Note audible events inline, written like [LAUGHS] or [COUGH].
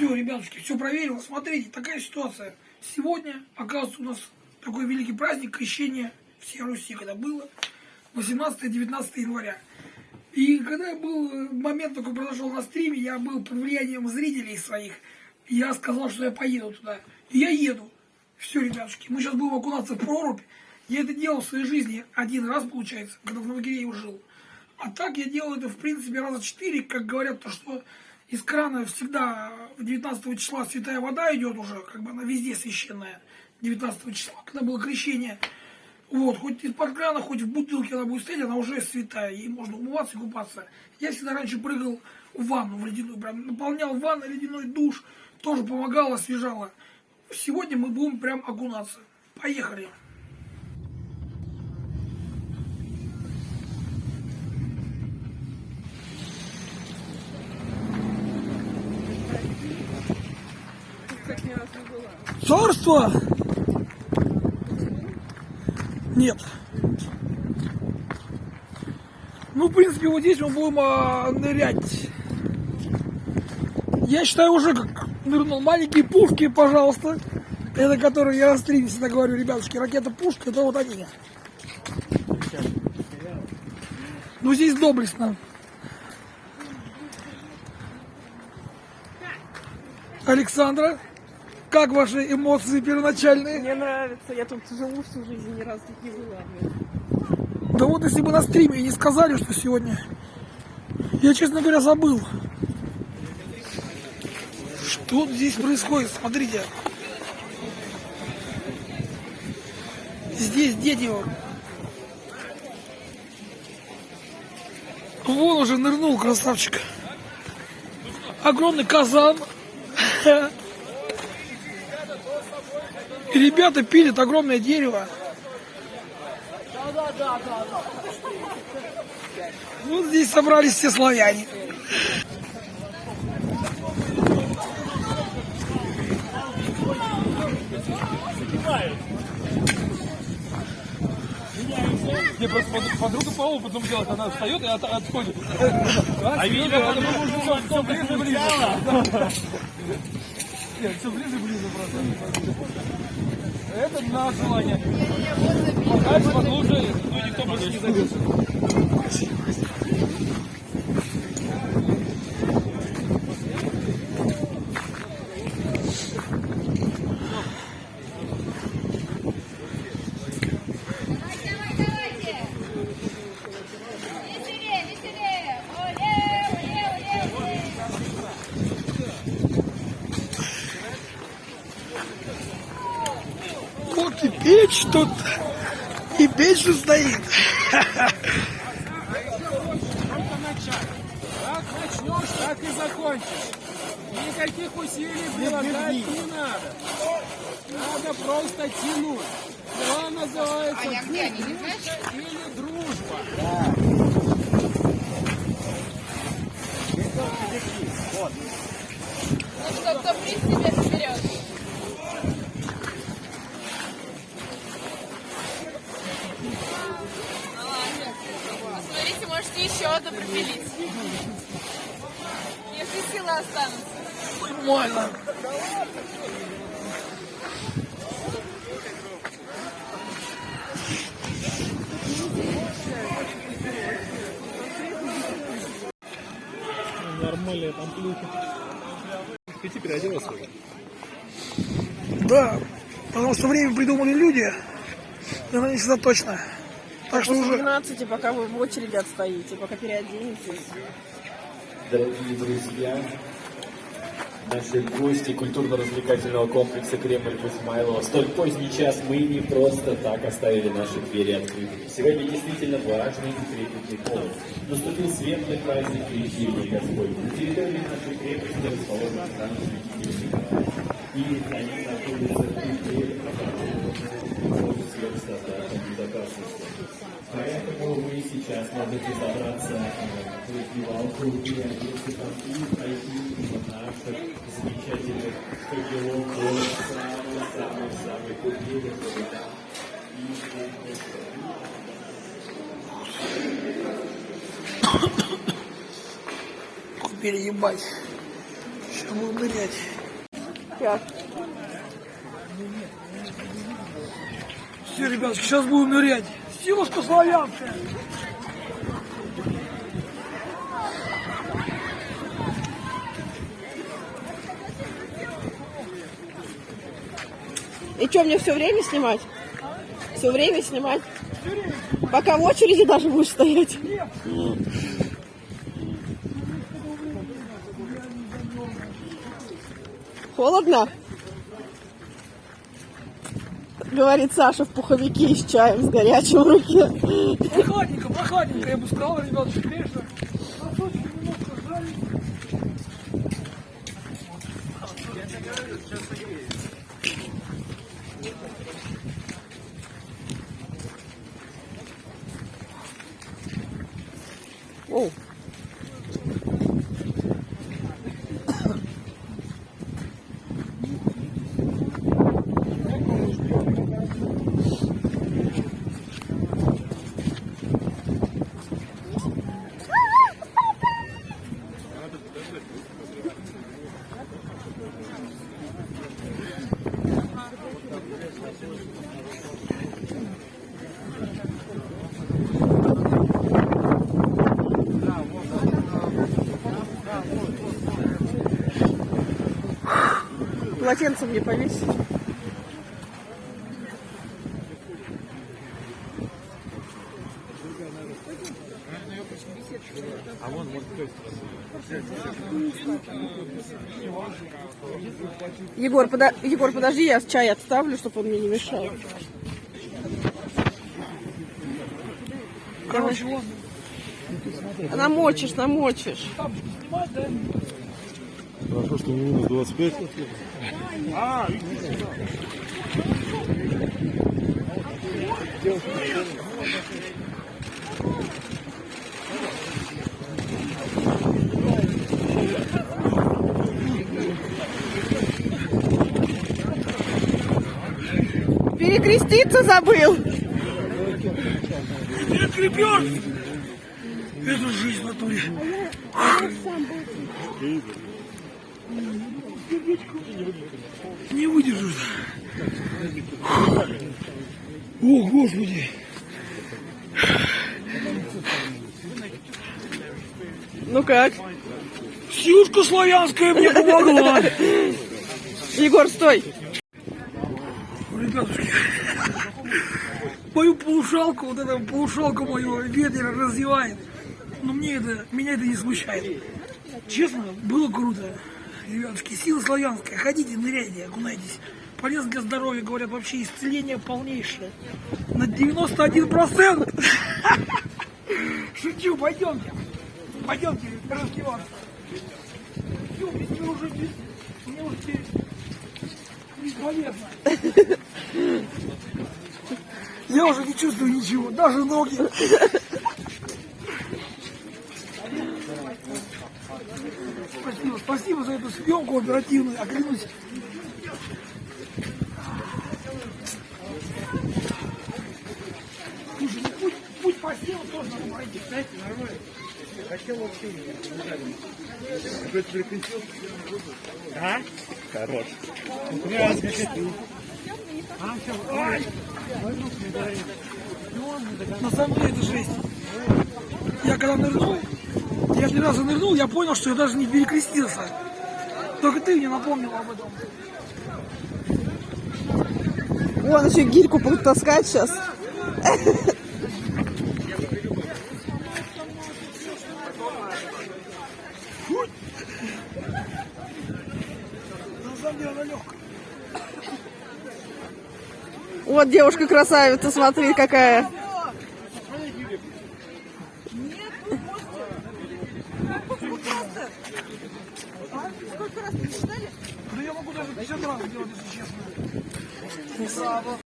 Все, ребятушки, все проверил. Смотрите, такая ситуация. Сегодня, оказывается, у нас такой великий праздник крещения всей Руси, когда было 18-19 января. И когда был э, момент такой произошел на стриме, я был под влиянием зрителей своих. Я сказал, что я поеду туда. И я еду. Все, ребятушки, мы сейчас будем окунаться в прорубь. Я это делал в своей жизни один раз, получается, когда в Новогирееве жил. А так я делал это, в принципе, раза четыре, как говорят, то, что из крана всегда в 19 числа святая вода идет уже, как бы она везде священная, 19 числа, когда было крещение. Вот, хоть из-под крана, хоть в бутылке она будет стоять, она уже святая, ей можно умываться и купаться. Я всегда раньше прыгал в ванну, в ледяную, прям наполнял ванну, ледяной душ, тоже помогало, освежало. Сегодня мы будем прям окунаться. Поехали! Царство? Нет. Ну, в принципе, вот здесь мы будем а, нырять. Я считаю уже как нырнул. Маленькие пушки, пожалуйста. Это которые я на стриме всегда говорю, ребятушки, ракета-пушка, это вот они. Ну, здесь доблестно. Александра, как ваши эмоции первоначальные? Мне нравится, я тут живу всю жизнь, ни разу не была. Да вот если бы на стриме не сказали, что сегодня, я, честно говоря, забыл. Что здесь происходит? Смотрите. Здесь дети вот. Вон уже нырнул красавчик. Огромный казан. [LAUGHS] И ребята пилят огромное дерево. Вот здесь собрались все славяне. Мне просто подруга по опыту делает, она встает и от, отходит. А видно, потому все ближе ближе. Нет, все ближе ближе просто. Это на желание. Подальше, поглубже, ну никто больше не зайдет. Вот и печь тут, и печь тут стоит. Как начнешь, так и закончишь. Никаких усилий прилагать не надо. Надо просто тянуть. Дела называется или дружба. Ну что, кто приз себе заберет? Молодец. Смотрите, одну пропилить. Если силы останутся. Нормально. Нормальная там плюха. Ты переоделась уже? Да, потому что время придумали люди, и оно не всегда точно. Так что уже 12, пока вы в очереди отстоите, пока переоденетесь. Дорогие друзья, наши гости культурно-развлекательного комплекса Кремль. В столь поздний час мы не просто так оставили наши двери открытыми. Сегодня действительно важный и трепетный повод. Наступил светлый праздник Крещения Господня. На территории нашей крепости расположен храм Святителя Николая. И они находятся в пределах стандартов безопасности. Поэтому мы сейчас можете забраться в раздевалку и одеться там и пройти наших замечательных факелов до самой-самой-самой купели, чтобы там переебать. Сейчас будем нырять. Все, ребятки, сейчас будем нырять. Силушка славянская. И что, мне все время снимать? Все время снимать? Пока в очереди даже будешь стоять? Холодно? Говорит Саша в пуховике и с чаем с горячим в руке. Прохладненько, прохладненько, я бы сказал, ребятки, конечно. Полотенце мне повесить. Егор, пода- Егор, подожди, я чай отставлю, чтобы он мне не мешал. Короче, ладно. Намочишь, намочишь. Да? Хорошо, что не минус 25. Перекреститься забыл. Это крепеж! Это жизнь в натуре. Не выдержу. О, Господи! Ну как? Силушка славянская мне помогла. Егор, стой. Ребятушки, мою полушалку, вот эту полушалку мою ветер развивает. Но мне это, меня это не смущает. Честно, было круто. Ребятушки, сила славянская. Ходите, ныряйте, окунайтесь. Полезно для здоровья, говорят, вообще исцеление полнейшее. На 91%. [LAUGHS] Шучу, пойдемте. Пойдемте раздеваться. Все, мне уже мне уже бесполезно. [LAUGHS] Я уже не чувствую ничего, даже ноги. Спасибо, спасибо за эту съемку оперативную, я клянусь. Слушай, ну путь, путь по снегу тоже надо пройти. Знаете, нормально. Хотел вообще На самом деле это жесть. Я когда нырнул, я три раза нырнул, я понял, что я даже не перекрестился. Только ты мне напомнил об этом. Вон еще гирьку будут таскать сейчас. Вот девушка красавица, смотри какая. Да я могу даже 50 раз сделать, если честно.